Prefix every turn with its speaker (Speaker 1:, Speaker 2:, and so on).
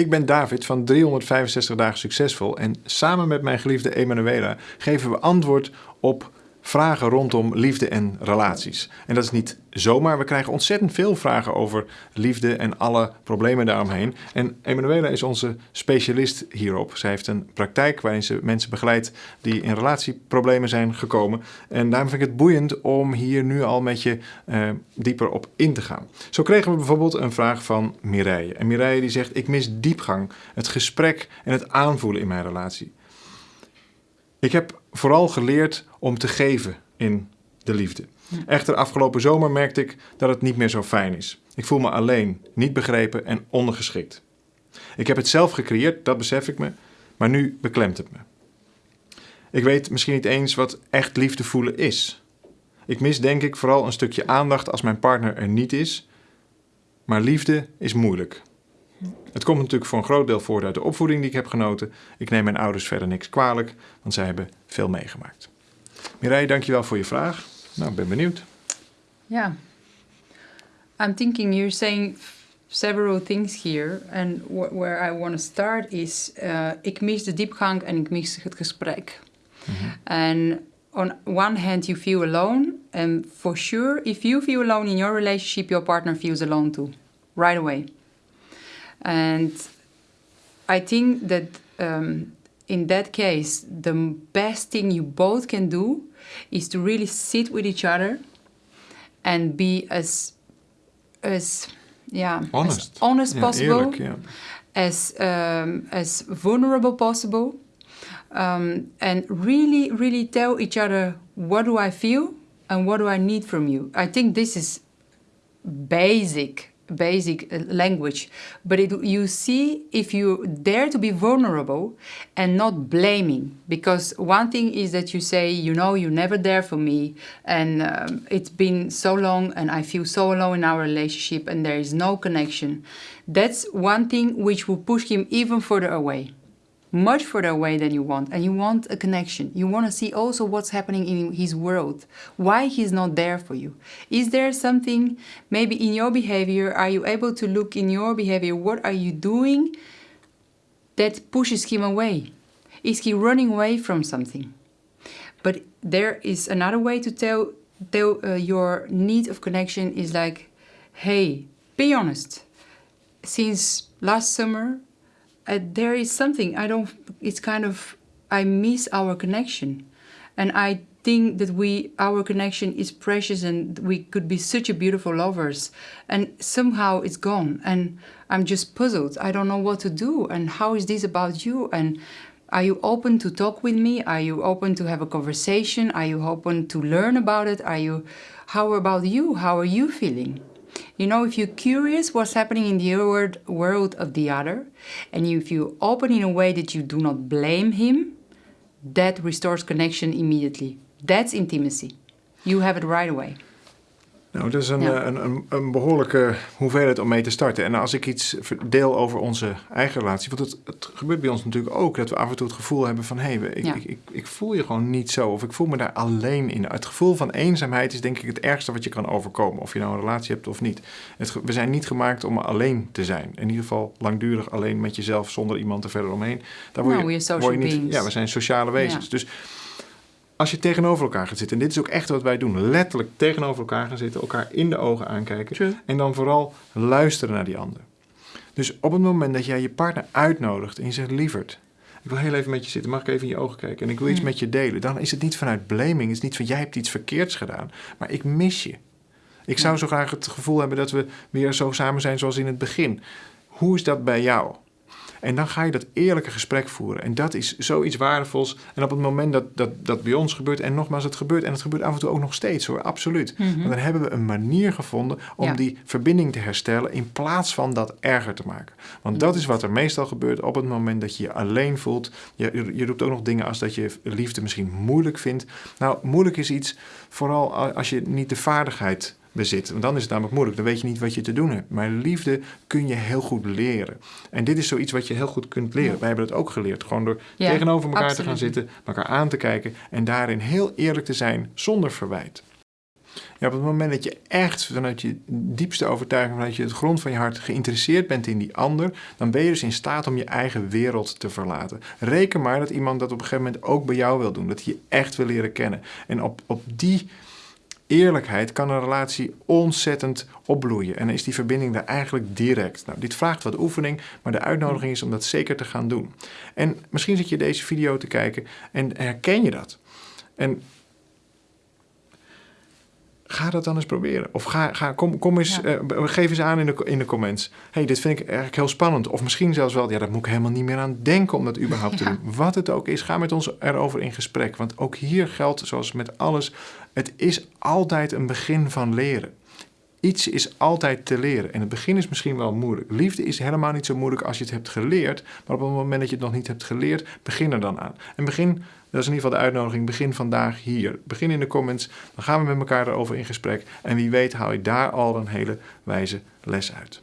Speaker 1: Ik ben David van 365 dagen succesvol en samen met mijn geliefde Emanuela geven we antwoord op vragen rondom liefde en relaties. En dat is niet zomaar. We krijgen ontzettend veel vragen over liefde en alle problemen daaromheen. En Emanuela is onze specialist hierop. Zij heeft een praktijk waarin ze mensen begeleidt die in relatieproblemen zijn gekomen. En daarom vind ik het boeiend om hier nu al met je uh, dieper op in te gaan. Zo kregen we bijvoorbeeld een vraag van Mireille. En Mireille die zegt: Ik mis diepgang, het gesprek en het aanvoelen in mijn relatie. Ik heb vooral geleerd om te geven in de liefde. Echter, afgelopen zomer merkte ik dat het niet meer zo fijn is. Ik voel me alleen, niet begrepen en ondergeschikt. Ik heb het zelf gecreëerd, dat besef ik me, maar nu beklemt het me. Ik weet misschien niet eens wat echt liefde voelen is. Ik mis denk ik vooral een stukje aandacht als mijn partner er niet is. Maar liefde is moeilijk. Het komt natuurlijk voor een groot deel voort uit de opvoeding die ik heb genoten. Ik neem mijn ouders verder niks kwalijk, want zij hebben veel meegemaakt. Mireille, dankjewel voor je vraag. Nou, ik ben benieuwd.
Speaker 2: Ja. I'm thinking you're saying several things here. And where I want to start is... Uh, ik mis de diepgang en ik mis het gesprek. En mm -hmm. on one hand you feel alone. And for sure, if you feel alone in your relationship... your partner feels alone too. Right away. And I think that um, in that case, the best thing you both can do is to really sit with each other and be as as yeah
Speaker 1: honest,
Speaker 2: as honest
Speaker 1: yeah,
Speaker 2: possible,
Speaker 1: eerlijk, yeah.
Speaker 2: as um, as vulnerable possible, um, and really really tell each other what do I feel and what do I need from you. I think this is basic basic uh, language but it, you see if you dare to be vulnerable and not blaming because one thing is that you say you know you're never there for me and um, it's been so long and I feel so alone in our relationship and there is no connection. That's one thing which will push him even further away much further away than you want and you want a connection. You want to see also what's happening in his world why he's not there for you. Is there something maybe in your behavior are you able to look in your behavior what are you doing that pushes him away? Is he running away from something? But there is another way to tell tell uh, your need of connection is like hey be honest. Since last summer uh, there is something I don't. It's kind of I miss our connection, and I think that we our connection is precious and we could be such a beautiful lovers, and somehow it's gone, and I'm just puzzled. I don't know what to do, and how is this about you? And are you open to talk with me? Are you open to have a conversation? Are you open to learn about it? Are you? How about you? How are you feeling? You know, if you're curious what's happening in the world of the other, and if you open in a way that you do not blame him, that restores connection immediately. That's intimacy. You have it right away.
Speaker 1: Nou, dat is een, een, een, een, behoorlijke hoeveelheid om mee te starten. En als ik iets deel over onze eigen relatie, want het, het gebeurt bij ons natuurlijk ook dat we af en toe het gevoel hebben van hé, hey, ik, ik, ik, ik, voel je gewoon niet zo of ik voel me daar alleen in. Het gevoel van eenzaamheid is denk ik het ergste wat je kan overkomen, of je nou een relatie hebt of niet. Het, we zijn niet gemaakt om alleen te zijn. In ieder geval langdurig alleen met jezelf zonder iemand er verder omheen.
Speaker 2: Daar word je, no, word je niet.
Speaker 1: Ja, we zijn sociale wezens. Ja. Dus als je tegenover elkaar gaat zitten, en dit is ook echt wat wij doen, letterlijk tegenover elkaar gaan zitten, elkaar in de ogen aankijken en dan vooral luisteren naar die ander. Dus op het moment dat jij je partner uitnodigt en je zegt, lieverd, ik wil heel even met je zitten, mag ik even in je ogen kijken en ik wil iets met je delen, dan is het niet vanuit blaming, het is niet van jij hebt iets verkeerds gedaan, maar ik mis je. Ik zou zo graag het gevoel hebben dat we weer zo samen zijn zoals in het begin. Hoe is dat bij jou? En dan ga je dat eerlijke gesprek voeren. En dat is zoiets waardevols. En op het moment dat dat, dat bij ons gebeurt, en nogmaals, het gebeurt, en het gebeurt af en toe ook nog steeds hoor, absoluut. Mm Maar dan hebben we een manier gevonden om die verbinding te herstellen in plaats van dat erger te maken. Want dat is wat er meestal gebeurt op het moment dat je je alleen voelt. Je, je roept ook nog dingen als dat je liefde misschien moeilijk vindt. Nou, moeilijk is iets, vooral als je niet de vaardigheid bezit. Want dan is het namelijk moeilijk, dan weet je niet wat je te doen hebt. Maar liefde kun je heel goed leren. En dit is zoiets wat je heel goed kunt leren. Wij hebben dat ook geleerd. Gewoon door tegenover elkaar te gaan zitten, elkaar aan te kijken en daarin heel eerlijk te zijn zonder verwijt. Ja, op het moment dat je echt vanuit je diepste overtuiging, vanuit je het grond van je hart geïnteresseerd bent in die ander, dan ben je dus in staat om je eigen wereld te verlaten. Reken maar dat iemand dat op een gegeven moment ook bij jou wil doen, dat hij je echt wil leren kennen. En op, op die eerlijkheid kan een relatie ontzettend opbloeien. En is die verbinding daar eigenlijk direct. Nou, dit vraagt wat oefening, maar de uitnodiging is om dat zeker te gaan doen. En misschien zit je deze video te kijken en herken je dat. En ga dat dan eens proberen. Of ga, ga, kom, kom eens,
Speaker 2: Ja.
Speaker 1: eh, geef eens aan in de, in de comments. hey, dit vind ik eigenlijk heel spannend. Of misschien zelfs wel, ja, daar moet ik helemaal niet meer aan denken om dat überhaupt te doen. Wat het ook is, ga met ons erover in gesprek. Want ook hier geldt, zoals met alles, het is altijd een begin van leren. Iets is altijd te leren. En het begin is misschien wel moeilijk. Liefde is helemaal niet zo moeilijk als je het hebt geleerd. Maar op het moment dat je het nog niet hebt geleerd, begin er dan aan. En begin, dat is in ieder geval de uitnodiging, begin vandaag hier. Begin in de comments, dan gaan we met elkaar erover in gesprek. En wie weet haal je daar al een hele wijze les uit.